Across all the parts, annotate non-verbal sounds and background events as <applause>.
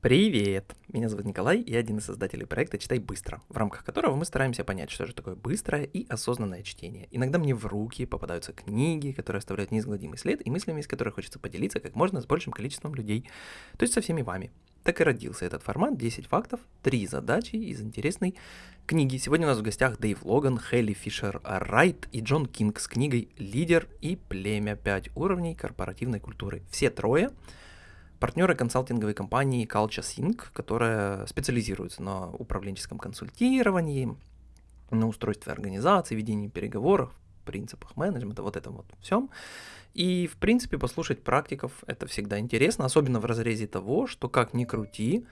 Привет! Меня зовут Николай, я один из создателей проекта «Читай быстро», в рамках которого мы стараемся понять, что же такое быстрое и осознанное чтение. Иногда мне в руки попадаются книги, которые оставляют неизгладимый след, и мыслями, из которых хочется поделиться как можно с большим количеством людей, то есть со всеми вами. Так и родился этот формат 10 фактов, 3 задачи из интересной книги. Сегодня у нас в гостях Дэйв Логан, Хелли Фишер Райт и Джон Кинг с книгой «Лидер и племя. 5 уровней корпоративной культуры». Все трое – партнеры консалтинговой компании Culture Sync, которая специализируется на управленческом консультировании, на устройстве организации, ведении переговоров, принципах менеджмента, вот этом вот всем. И, в принципе, послушать практиков это всегда интересно, особенно в разрезе того, что как ни крути,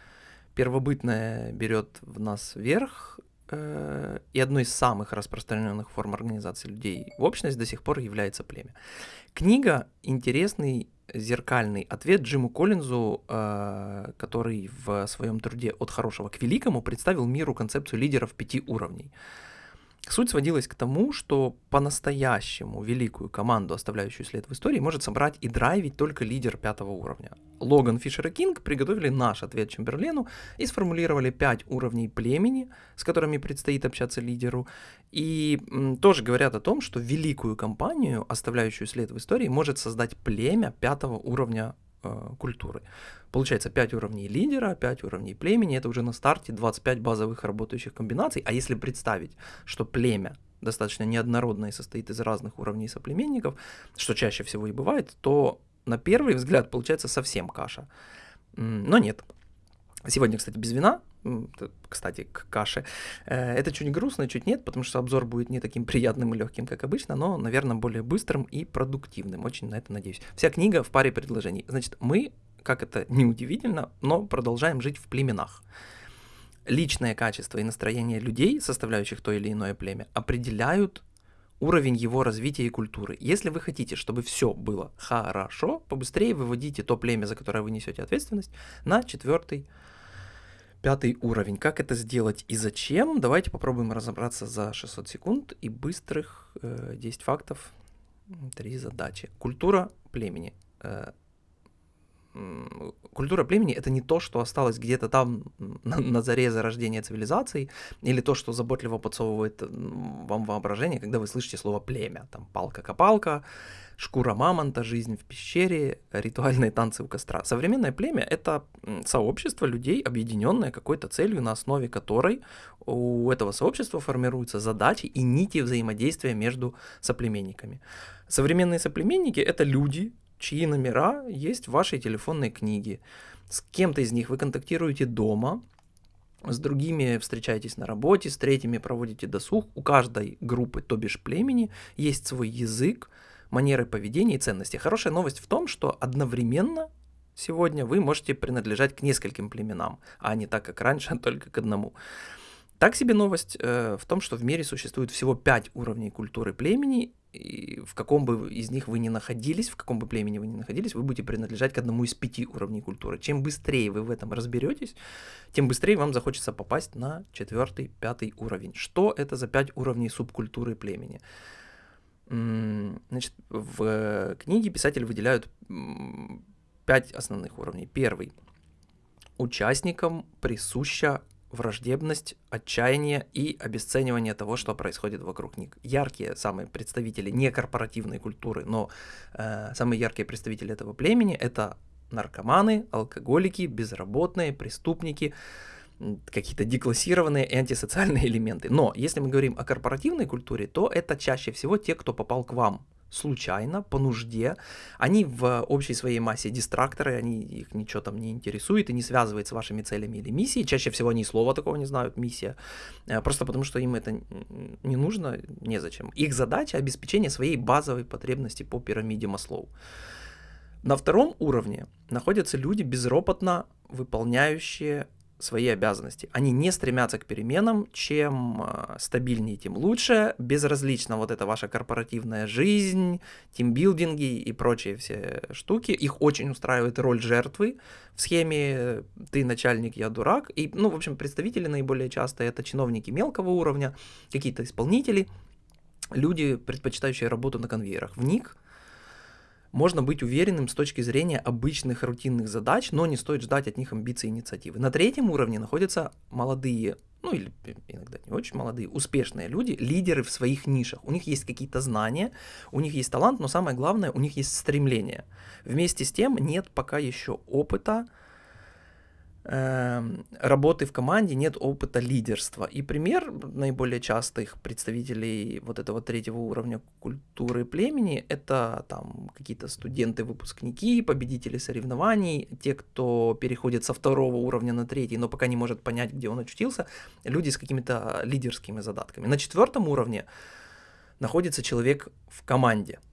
первобытное берет в нас верх, э, и одной из самых распространенных форм организации людей в общность до сих пор является племя. Книга интересный зеркальный ответ Джиму Коллинзу, э, который в своем труде «От хорошего к великому» представил миру концепцию лидеров пяти уровней. Суть сводилась к тому, что по-настоящему великую команду, оставляющую след в истории, может собрать и драйвить только лидер пятого уровня. Логан, Фишер и Кинг приготовили наш ответ Чемберлену и сформулировали пять уровней племени, с которыми предстоит общаться лидеру, и м, тоже говорят о том, что великую компанию, оставляющую след в истории, может создать племя пятого уровня э, культуры. Получается 5 уровней лидера, 5 уровней племени, это уже на старте 25 базовых работающих комбинаций. А если представить, что племя достаточно неоднородное и состоит из разных уровней соплеменников, что чаще всего и бывает, то на первый взгляд получается совсем каша. Но нет. Сегодня, кстати, без вина, кстати, к каше. Э, это чуть грустно, чуть нет, потому что обзор будет не таким <laughs> приятным и легким, как обычно, но, наверное, более быстрым и продуктивным. Очень на это надеюсь. Вся книга в паре предложений. Значит, мы как это <laughs> неудивительно, но продолжаем жить в племенах. Личное качество и настроение людей, составляющих то или иное племя, определяют уровень его развития и культуры. Если вы хотите, чтобы все было хорошо, побыстрее выводите то племя, за которое вы несете ответственность, на четвертый, пятый уровень. Как это сделать и зачем? Давайте попробуем разобраться за 600 секунд и быстрых э, 10 фактов, три задачи. Культура племени. Э, культура племени это не то, что осталось где-то там на, на заре зарождения цивилизации, или то, что заботливо подсовывает вам воображение, когда вы слышите слово племя. Там палка-копалка, шкура мамонта, жизнь в пещере, ритуальные танцы у костра. Современное племя это сообщество людей, объединенное какой-то целью, на основе которой у этого сообщества формируются задачи и нити взаимодействия между соплеменниками. Современные соплеменники это люди, чьи номера есть в вашей телефонной книге. С кем-то из них вы контактируете дома, с другими встречаетесь на работе, с третьими проводите досуг. У каждой группы, то бишь племени, есть свой язык, манеры поведения и ценности. Хорошая новость в том, что одновременно сегодня вы можете принадлежать к нескольким племенам, а не так, как раньше, <laughs> только к одному. Так себе новость э, в том, что в мире существует всего пять уровней культуры племени, и в каком бы из них вы ни находились, в каком бы племени вы ни находились, вы будете принадлежать к одному из пяти уровней культуры. Чем быстрее вы в этом разберетесь, тем быстрее вам захочется попасть на четвертый, пятый уровень. Что это за пять уровней субкультуры племени? Значит, в книге писатель выделяют пять основных уровней. Первый. Участникам присуща враждебность, отчаяние и обесценивание того, что происходит вокруг них. Яркие самые представители не корпоративной культуры, но э, самые яркие представители этого племени это наркоманы, алкоголики, безработные, преступники, какие-то деклассированные антисоциальные <laughs> элементы. Но если мы говорим о корпоративной культуре, то это чаще всего те, кто попал к вам случайно, по нужде. Они в общей своей массе дистракторы, они их ничего там не интересует и не связывает с вашими целями или миссией. Чаще всего они слова такого не знают, миссия. Э, просто потому, что им это не нужно, незачем. Их задача обеспечение своей базовой потребности по пирамиде Маслоу. На втором уровне находятся люди, безропотно выполняющие свои обязанности. Они не стремятся к переменам, чем э, стабильнее, тем лучше. Безразлично вот эта ваша корпоративная жизнь, тимбилдинги и прочие все штуки. Их очень устраивает роль жертвы в схеме «ты начальник, я дурак». И, ну, в общем, представители наиболее часто это чиновники мелкого уровня, какие-то исполнители, люди, предпочитающие работу на конвейерах. В них можно быть уверенным с точки зрения обычных рутинных задач, но не стоит ждать от них амбиций и инициативы. На третьем уровне находятся молодые ну или иногда не очень молодые, успешные люди, лидеры в своих нишах. У них есть какие-то знания, у них есть талант, но самое главное, у них есть стремление. Вместе с тем нет пока еще опыта, работы в команде, нет опыта лидерства. И пример наиболее частых представителей вот этого третьего уровня культуры племени – это там какие-то студенты, выпускники, победители соревнований, те, кто переходит со второго уровня на третий, но пока не может понять, где он очутился, люди с какими-то лидерскими задатками. На четвертом уровне находится человек в команде –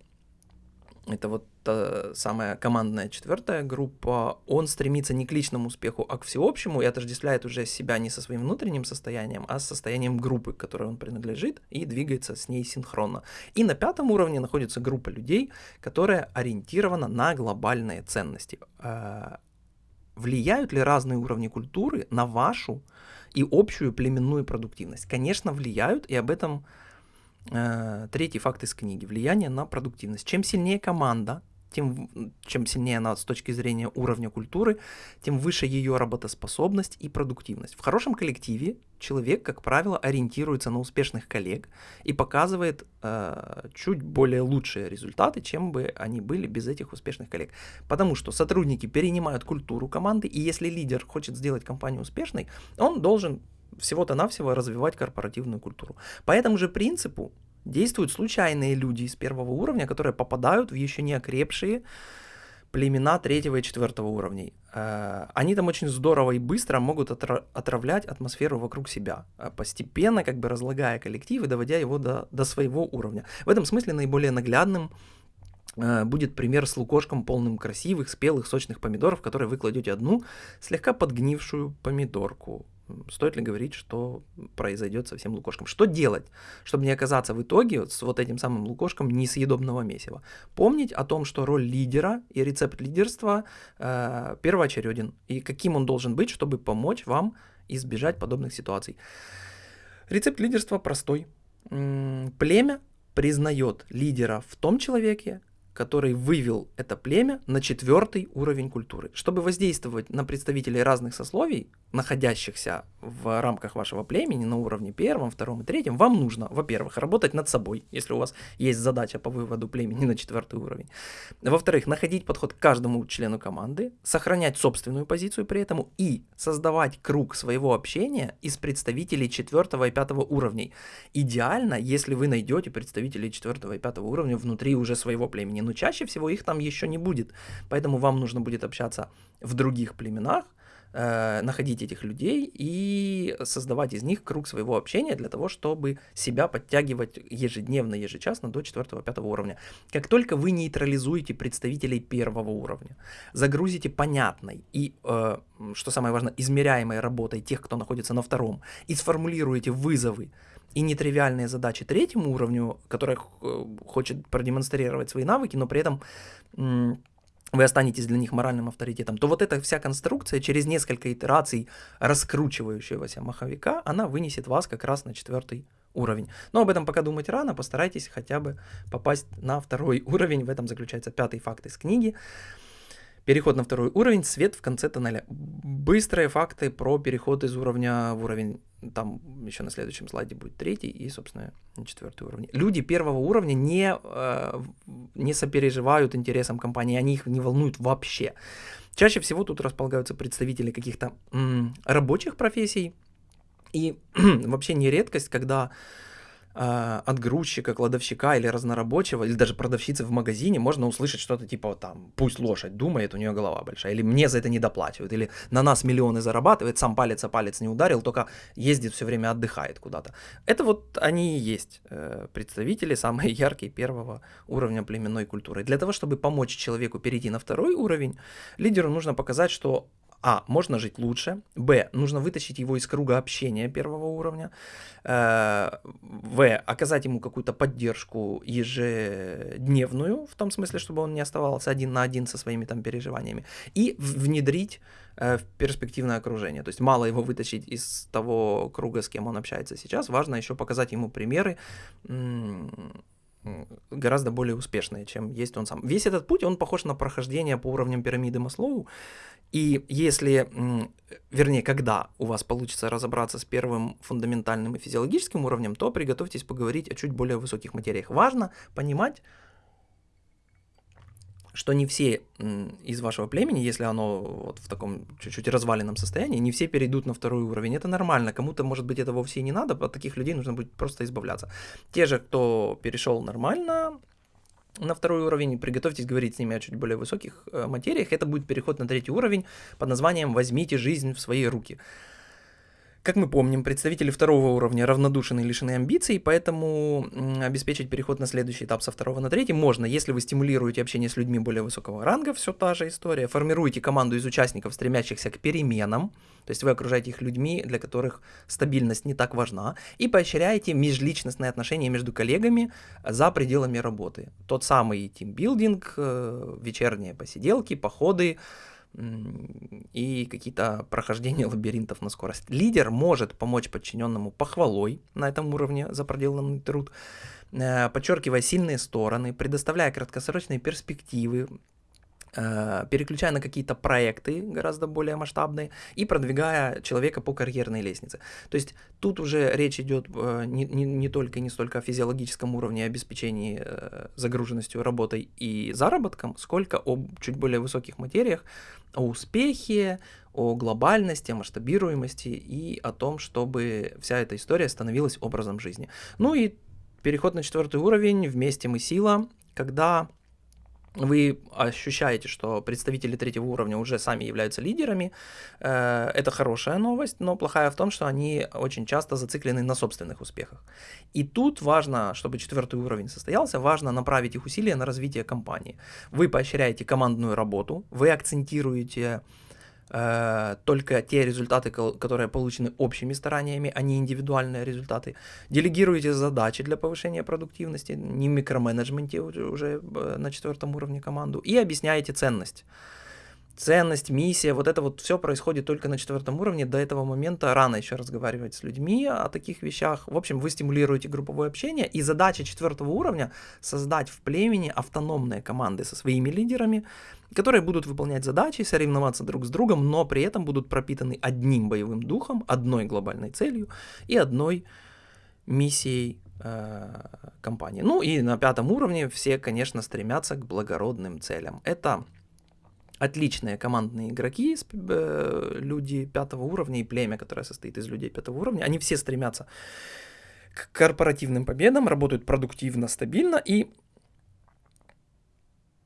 это вот та самая командная четвертая группа, он стремится не к личному успеху, а к всеобщему и отождествляет уже себя не со своим внутренним состоянием, а с состоянием группы, к которой он принадлежит, и двигается с ней синхронно. И на пятом уровне находится группа людей, которая ориентирована на глобальные ценности. А, влияют ли разные уровни культуры на вашу и общую племенную продуктивность? Конечно, влияют, и об этом Э, третий факт из книги. Влияние на продуктивность. Чем сильнее команда, тем, чем сильнее она с точки зрения уровня культуры, тем выше ее работоспособность и продуктивность. В хорошем коллективе человек, как правило, ориентируется на успешных коллег и показывает э, чуть более лучшие результаты, чем бы они были без этих успешных коллег. Потому что сотрудники перенимают культуру команды, и если лидер хочет сделать компанию успешной, он должен всего-то навсего развивать корпоративную культуру. По этому же принципу действуют случайные люди из первого уровня, которые попадают в еще не окрепшие племена третьего и четвертого уровней. Э, они там очень здорово и быстро могут отравлять атмосферу вокруг себя, э, постепенно как бы разлагая коллектив и доводя его до, до своего уровня. В этом смысле наиболее наглядным э, будет пример с лукошком полным красивых, спелых, сочных помидоров, которые вы кладете одну слегка подгнившую помидорку стоит ли говорить, что произойдет со всем лукошком? Что делать, чтобы не оказаться в итоге с вот этим самым лукошком несъедобного месива? Помнить о том, что роль лидера и рецепт лидерства э, первоочереден, и каким он должен быть, чтобы помочь вам избежать подобных ситуаций. Рецепт лидерства простой. Племя признает лидера в том человеке, который вывел это племя на четвертый уровень культуры. Чтобы воздействовать на представителей разных сословий, находящихся в рамках вашего племени на уровне первом, втором и третьем, вам нужно, во-первых, работать над собой, если у вас есть задача по выводу племени <laughs> на четвертый уровень. Во-вторых, находить подход к каждому члену команды, сохранять собственную позицию при этом и создавать круг своего общения из представителей четвертого и пятого уровней. Идеально, если вы найдете представителей четвертого и пятого уровня внутри уже своего племени но чаще всего их там еще не будет. Поэтому вам нужно будет общаться в других племенах, э, находить этих людей и создавать из них круг своего общения для того, чтобы себя подтягивать ежедневно, ежечасно до 4-5 уровня. Как только вы нейтрализуете представителей первого уровня, загрузите понятной и, э, что самое важное, измеряемой работой тех, кто находится на втором, и сформулируете вызовы, и нетривиальные задачи третьему уровню, который э, хочет продемонстрировать свои навыки, но при этом вы останетесь для них моральным авторитетом, то вот эта вся конструкция через несколько итераций раскручивающегося маховика, она вынесет вас как раз на четвертый уровень. Но об этом пока думать рано, постарайтесь хотя бы попасть на второй <laughs> уровень, в этом заключается пятый факт из книги. Переход на второй уровень, свет в конце тоннеля. Быстрые факты про переход из уровня в уровень, там еще на следующем слайде будет третий и, собственно, четвертый уровень. Люди первого уровня не, э, не сопереживают интересам компании, они их не волнуют вообще. Чаще всего тут располагаются представители каких-то рабочих профессий, и <clears throat> вообще не редкость, когда от грузчика, кладовщика или разнорабочего, или даже продавщицы в магазине можно услышать что-то типа там, пусть лошадь думает, у нее голова большая, или мне за это не доплачивают, или на нас миллионы зарабатывает, сам палец о палец не ударил, только ездит все время отдыхает куда-то. Это вот они и есть э, представители, самые <laughs> яркие первого уровня племенной культуры. Для того, чтобы помочь человеку перейти на второй уровень, лидеру нужно показать, что а. Можно жить лучше. Б. Нужно вытащить его из круга общения первого уровня. Э, в. Оказать ему какую-то поддержку ежедневную, в том смысле, чтобы он не оставался один на один со своими там переживаниями. И внедрить э, в перспективное окружение. То есть мало его вытащить из того круга, с кем он общается сейчас, важно еще показать ему примеры гораздо более успешные, чем есть он сам. Весь этот путь, он похож на прохождение по уровням пирамиды Маслоу, и если, вернее, когда у вас получится разобраться с первым фундаментальным и физиологическим уровнем, то приготовьтесь поговорить о чуть более высоких материях. Важно понимать, что не все из вашего племени, если оно вот в таком чуть-чуть разваленном состоянии, не все перейдут на второй уровень. Это нормально. Кому-то, может быть, это вовсе и не надо, от таких людей нужно будет просто избавляться. Те же, кто перешел нормально, на второй уровень, приготовьтесь говорить с ними о чуть более высоких э, материях, это будет переход на третий уровень под названием «Возьмите жизнь в свои руки». Как мы помним, представители второго уровня равнодушны и лишены амбиций, поэтому обеспечить переход на следующий этап со второго на третий можно, если вы стимулируете общение с людьми более высокого ранга, все та же история, формируете команду из участников, стремящихся к переменам, то есть вы окружаете их людьми, для которых стабильность не так важна, и поощряете межличностные отношения между коллегами за пределами работы. Тот самый тимбилдинг, э, вечерние посиделки, походы, и какие-то прохождения <laughs> лабиринтов на скорость. Лидер может помочь подчиненному похвалой на этом уровне за проделанный труд, э, подчеркивая сильные стороны, предоставляя краткосрочные перспективы, переключая на какие-то проекты гораздо более масштабные и продвигая человека по карьерной лестнице. То есть тут уже речь идет э, не, не, не только и не столько о физиологическом уровне обеспечении э, загруженностью работой и заработком, сколько о чуть более высоких материях, о успехе, о глобальности, о масштабируемости и о том, чтобы вся эта история становилась образом жизни. Ну и переход на четвертый уровень, вместе мы сила, когда вы ощущаете, что представители третьего уровня уже сами являются лидерами, э, это хорошая новость, но плохая в том, что они очень часто зациклены на собственных успехах. И тут важно, чтобы четвертый уровень состоялся, важно направить их усилия на развитие компании. Вы поощряете командную работу, вы акцентируете только те результаты, которые получены общими стараниями, а не индивидуальные результаты. Делегируете задачи для повышения продуктивности, не микроменеджменте уже э, на четвертом уровне команду, и объясняете ценность ценность, миссия, вот это вот все происходит только на четвертом уровне. До этого момента рано еще разговаривать с людьми о таких вещах. В общем, вы стимулируете групповое общение, и задача четвертого уровня создать в племени автономные команды со своими лидерами, которые будут выполнять задачи, соревноваться друг с другом, но при этом будут пропитаны одним боевым духом, одной глобальной целью и одной миссией э, компании. Ну и на пятом уровне все, конечно, стремятся к благородным целям. Это отличные командные игроки, э, люди пятого уровня и племя, которое состоит из людей пятого уровня, они все стремятся к корпоративным победам, работают продуктивно, стабильно и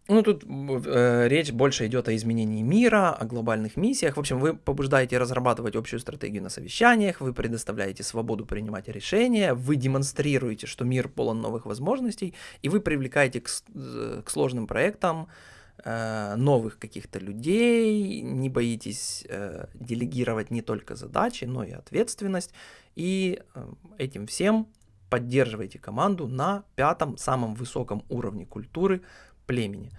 ну, тут э, речь больше идет о изменении мира, о глобальных миссиях. В общем, вы побуждаете разрабатывать общую стратегию на совещаниях, вы предоставляете свободу принимать решения, вы демонстрируете, что мир полон новых возможностей, и вы привлекаете к, э, к сложным проектам Э, новых каких-то людей, не боитесь э, делегировать не только задачи, но и ответственность, и э, этим всем поддерживаете команду на пятом, самом высоком уровне культуры племени.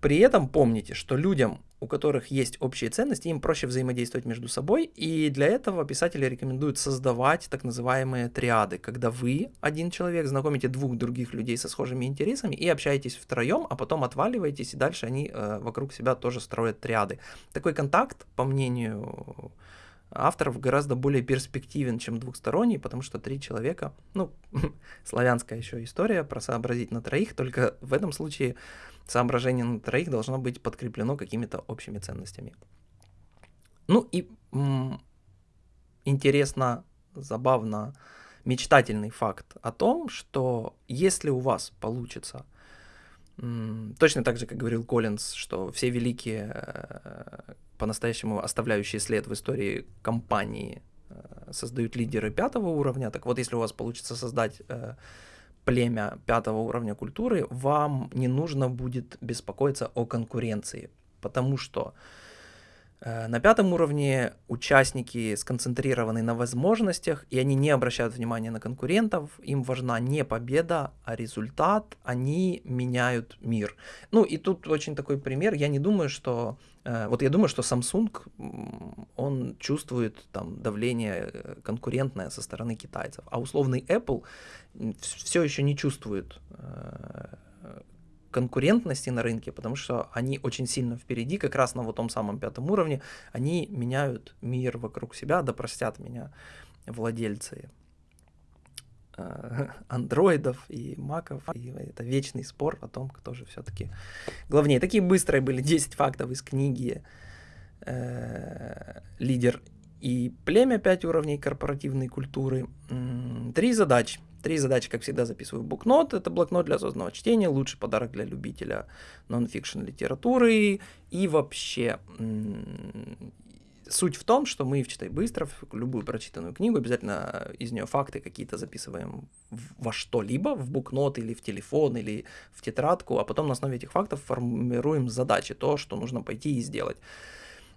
При этом помните, что людям у которых есть общие ценности, им проще взаимодействовать между собой, и для этого писатели рекомендуют создавать так называемые триады, когда вы, один человек, знакомите двух других людей со схожими интересами и общаетесь втроем, а потом отваливаетесь, и дальше они э, вокруг себя тоже строят триады. Такой контакт, по мнению авторов гораздо более перспективен, чем двухсторонний, потому что три человека, ну, <laughs> славянская еще история про сообразить на троих, только в этом случае соображение на троих должно быть подкреплено какими-то общими ценностями. Ну и интересно, забавно, мечтательный факт о том, что если у вас получится точно так же, как говорил Коллинз, что все великие э- по-настоящему оставляющие след в истории компании э, создают лидеры пятого уровня, так вот если у вас получится создать э, племя пятого уровня культуры, вам не нужно будет беспокоиться о конкуренции, потому что э, на пятом уровне участники сконцентрированы на возможностях, и они не обращают внимания на конкурентов, им важна не победа, а результат, они меняют мир. Ну и тут очень такой пример, я не думаю, что Э, вот я думаю, что Samsung, он чувствует там давление э, конкурентное со стороны китайцев, а условный Apple все еще не чувствует э, конкурентности на рынке, потому что они очень сильно впереди, как раз на вот том самом пятом уровне, они меняют мир вокруг себя, да простят меня владельцы <laughs> андроидов и маков, и это вечный спор о том, кто же все-таки главнее. Такие быстрые были 10 фактов из книги э, «Лидер и племя. 5 уровней корпоративной культуры». Три задачи. Три задачи, как всегда, записываю в букнот. Это блокнот для осознанного чтения, лучший подарок для любителя нон-фикшн литературы. И вообще, суть в том, что мы в «Читай быстро», любую прочитанную книгу, обязательно из нее факты какие-то записываем во что-либо, в букнот или в телефон, или в тетрадку, а потом на основе этих фактов формируем задачи, то, что нужно пойти и сделать.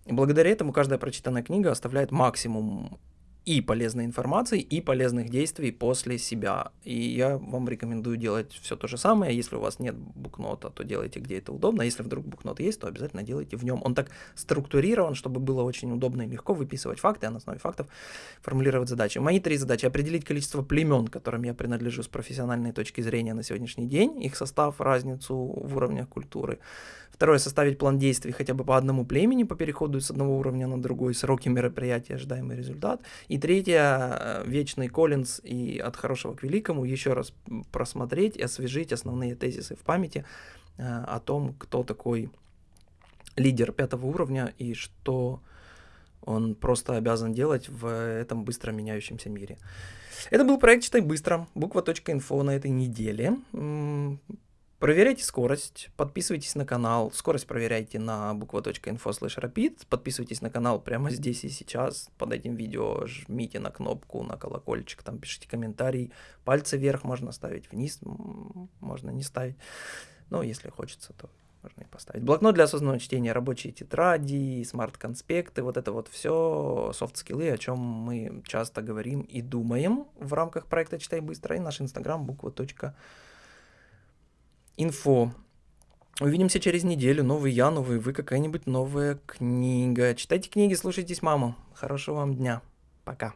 И благодаря этому каждая прочитанная книга оставляет максимум и полезной информации, и полезных действий после себя. И я вам рекомендую делать все то же самое. Если у вас нет букнота, то делайте где это удобно. Если вдруг букнот есть, то обязательно делайте в нем. Он так структурирован, чтобы было очень удобно и легко выписывать факты, а на основе фактов формулировать задачи. Мои три задачи. Определить количество племен, которым я принадлежу с профессиональной точки зрения на сегодняшний день, их состав, разницу в уровнях культуры. Второе, составить план действий хотя бы по одному племени по переходу с одного уровня на другой, сроки мероприятия, ожидаемый результат. И третье, э, вечный Коллинз и от хорошего к великому, еще раз просмотреть и освежить основные тезисы в памяти э, о том, кто такой лидер пятого уровня и что он просто обязан делать в этом быстро меняющемся мире. Это был проект «Читай быстро», буква.инфо на этой неделе. Проверяйте скорость, подписывайтесь на канал, скорость проверяйте на буква.info подписывайтесь на канал прямо здесь и сейчас, под этим видео жмите на кнопку, на колокольчик, там пишите комментарий, пальцы вверх можно ставить, вниз можно не ставить, но если хочется, то можно и поставить. Блокнот для осознанного чтения, рабочие тетради, смарт-конспекты, вот это вот все софт-скиллы, о чем мы часто говорим и думаем в рамках проекта «Читай быстро», и наш инстаграм буква.инфо инфо. Увидимся через неделю. Новый я, новый вы, какая-нибудь новая книга. Читайте книги, слушайтесь маму. Хорошего вам дня. Пока.